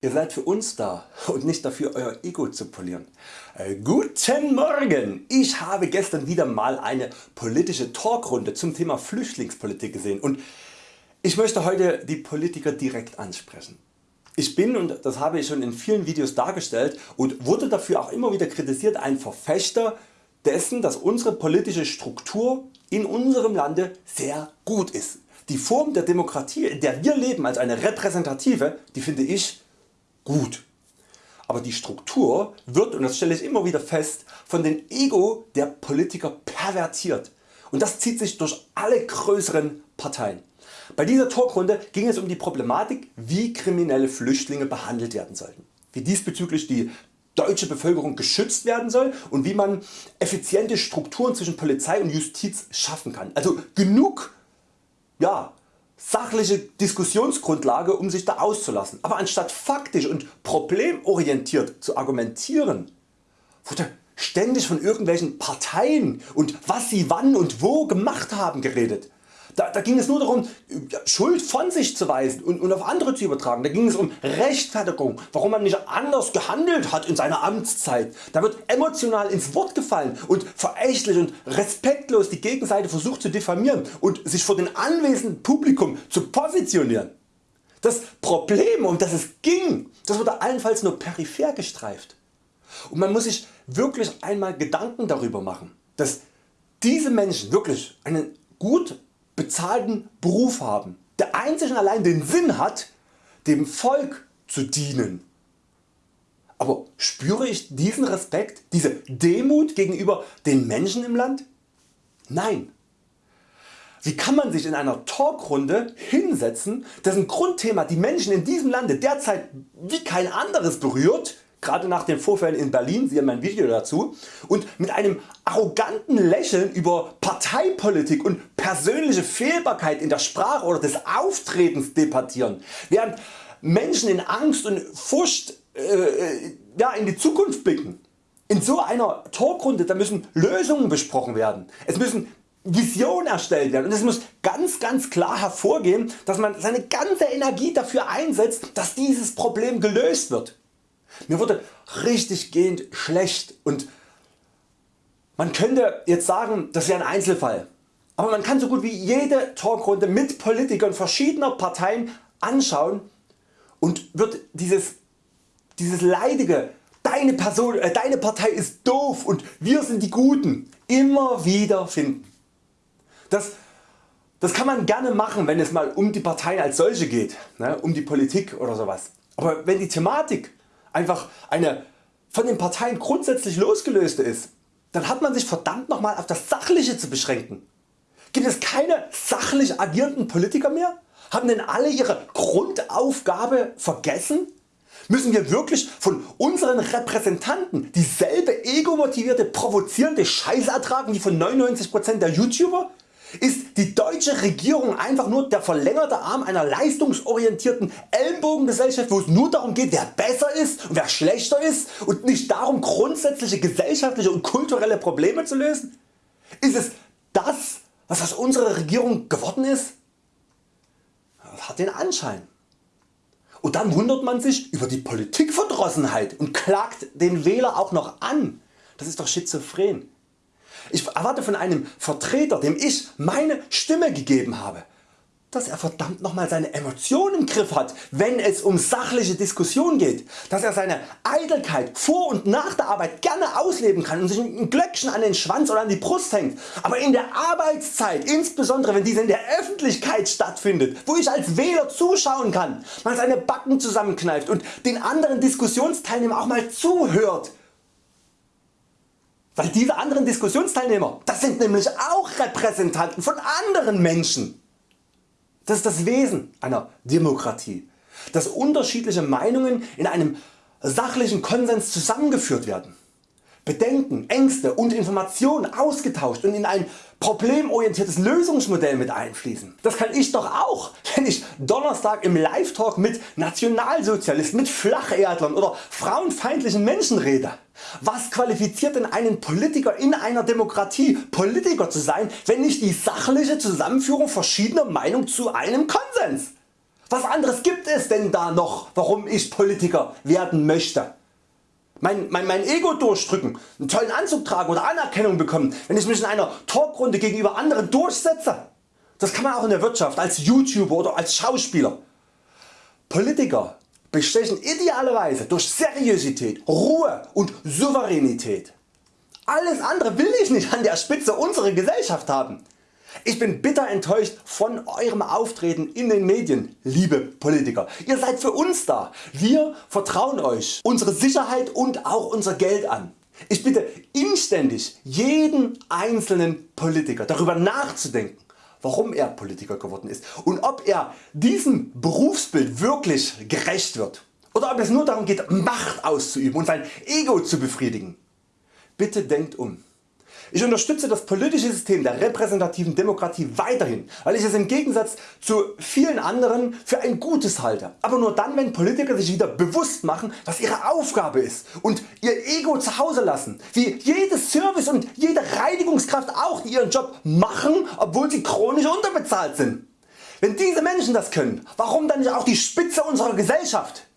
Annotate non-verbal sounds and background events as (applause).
Ihr seid für uns da und nicht dafür Euer Ego zu polieren. Äh, guten Morgen! Ich habe gestern wieder mal eine politische Talkrunde zum Thema Flüchtlingspolitik gesehen und ich möchte heute die Politiker direkt ansprechen. Ich bin, und das habe ich schon in vielen Videos dargestellt und wurde dafür auch immer wieder kritisiert, ein Verfechter dessen dass unsere politische Struktur in unserem Lande sehr gut ist. Die Form der Demokratie in der wir leben als eine repräsentative, die finde ich gut. Aber die Struktur wird, und das stelle ich immer wieder fest, von den Ego der Politiker pervertiert und das zieht sich durch alle größeren Parteien. Bei dieser Talkrunde ging es um die Problematik wie kriminelle Flüchtlinge behandelt werden sollten, wie diesbezüglich die deutsche Bevölkerung geschützt werden soll und wie man effiziente Strukturen zwischen Polizei und Justiz schaffen kann. Also genug ja, sachliche Diskussionsgrundlage um sich da auszulassen, aber anstatt faktisch und problemorientiert zu argumentieren, wurde ständig von irgendwelchen Parteien und was sie wann und wo gemacht haben geredet. Da, da, ging es nur darum Schuld von sich zu weisen und, und auf andere zu übertragen. Da ging es um Rechtfertigung, warum man nicht anders gehandelt hat in seiner Amtszeit. Da wird emotional ins Wort gefallen und verächtlich und respektlos die Gegenseite versucht zu diffamieren und sich vor dem anwesenden Publikum zu positionieren. Das Problem um das es ging, das wurde allenfalls nur peripher gestreift. Und man muss sich wirklich einmal Gedanken darüber machen, dass diese Menschen wirklich einen gut bezahlten Beruf haben, der einzig und allein den Sinn hat dem Volk zu dienen. Aber spüre ich diesen Respekt, diese Demut gegenüber den Menschen im Land? Nein. Wie kann man sich in einer Talkrunde hinsetzen, dessen Grundthema die Menschen in diesem Lande derzeit wie kein anderes berührt gerade nach den Vorfällen in Berlin, siehe mein Video dazu, und mit einem arroganten Lächeln über Parteipolitik und persönliche Fehlbarkeit in der Sprache oder des Auftretens debattieren, während Menschen in Angst und Furcht äh, ja, in die Zukunft blicken. In so einer Talkrunde da müssen Lösungen besprochen werden, es müssen Visionen erstellt werden und es muss ganz ganz klar hervorgehen dass man seine ganze Energie dafür einsetzt dass dieses Problem gelöst wird. Mir wurde richtig gehend schlecht und man könnte jetzt sagen das wäre ein Einzelfall, aber man kann so gut wie jede Talkrunde mit Politikern verschiedener Parteien anschauen und wird dieses, dieses leidige deine, Person, äh, deine Partei ist doof und wir sind die Guten immer wieder finden. Das, das kann man gerne machen wenn es mal um die Parteien als solche geht, ne, um die Politik oder sowas. Aber wenn die Thematik einfach eine von den Parteien grundsätzlich losgelöste ist, dann hat man sich verdammt nochmal auf das Sachliche zu beschränken. Gibt es keine sachlich agierenden Politiker mehr? Haben denn alle ihre Grundaufgabe vergessen? Müssen wir wirklich von unseren Repräsentanten dieselbe egomotivierte provozierende Scheiße ertragen wie von 99% der YouTuber? Ist die deutsche Regierung einfach nur der verlängerte Arm einer leistungsorientierten Ellenbogengesellschaft wo es nur darum geht wer besser ist und wer schlechter ist und nicht darum grundsätzliche gesellschaftliche und kulturelle Probleme zu lösen? Ist es das was aus unserer Regierung geworden ist? Das hat den Anschein. Und dann wundert man sich über die Politikverdrossenheit und klagt den Wähler auch noch an. Das ist doch schizophren. Ich erwarte von einem Vertreter dem ich meine Stimme gegeben habe, dass er verdammt nochmal seine Emotionen im Griff hat, wenn es um sachliche Diskussion geht, dass er seine Eitelkeit vor und nach der Arbeit gerne ausleben kann und sich ein Glöckchen an den Schwanz oder an die Brust hängt, aber in der Arbeitszeit, insbesondere wenn diese in der Öffentlichkeit stattfindet, wo ich als Wähler zuschauen kann, man seine Backen zusammenkneift und den anderen Diskussionsteilnehmern auch mal zuhört, weil diese anderen Diskussionsteilnehmer, das sind nämlich auch Repräsentanten von anderen Menschen. Das ist das Wesen einer Demokratie, dass unterschiedliche Meinungen in einem sachlichen Konsens zusammengeführt werden. Bedenken, Ängste und Informationen ausgetauscht und in ein problemorientiertes Lösungsmodell mit einfließen. Das kann ich doch auch, (laughs) wenn ich Donnerstag im Live-Talk mit Nationalsozialisten, mit Flacherdlern oder frauenfeindlichen Menschen rede. Was qualifiziert denn einen Politiker in einer Demokratie Politiker zu sein, wenn nicht die sachliche Zusammenführung verschiedener Meinungen zu einem Konsens? Was anderes gibt es denn da noch warum ich Politiker werden möchte? Mein, mein, mein Ego durchdrücken, einen tollen Anzug tragen oder Anerkennung bekommen, wenn ich mich in einer Talkrunde gegenüber anderen durchsetze. Das kann man auch in der Wirtschaft, als YouTuber oder als Schauspieler. Politiker bestechen idealerweise durch Seriosität, Ruhe und Souveränität. Alles andere will ich nicht an der Spitze unserer Gesellschaft haben. Ich bin bitter enttäuscht von Eurem Auftreten in den Medien, liebe Politiker. Ihr seid für uns da. Wir vertrauen Euch unsere Sicherheit und auch unser Geld an. Ich bitte inständig jeden einzelnen Politiker darüber nachzudenken warum er Politiker geworden ist und ob er diesem Berufsbild wirklich gerecht wird oder ob es nur darum geht Macht auszuüben und sein Ego zu befriedigen. Bitte denkt um. Ich unterstütze das politische System der repräsentativen Demokratie weiterhin, weil ich es im Gegensatz zu vielen anderen für ein Gutes halte, aber nur dann wenn Politiker sich wieder bewusst machen was ihre Aufgabe ist und ihr Ego zu Hause lassen, wie jede Service und jede Reinigungskraft auch ihren Job machen obwohl sie chronisch unterbezahlt sind. Wenn diese Menschen das können, warum dann nicht auch die Spitze unserer Gesellschaft?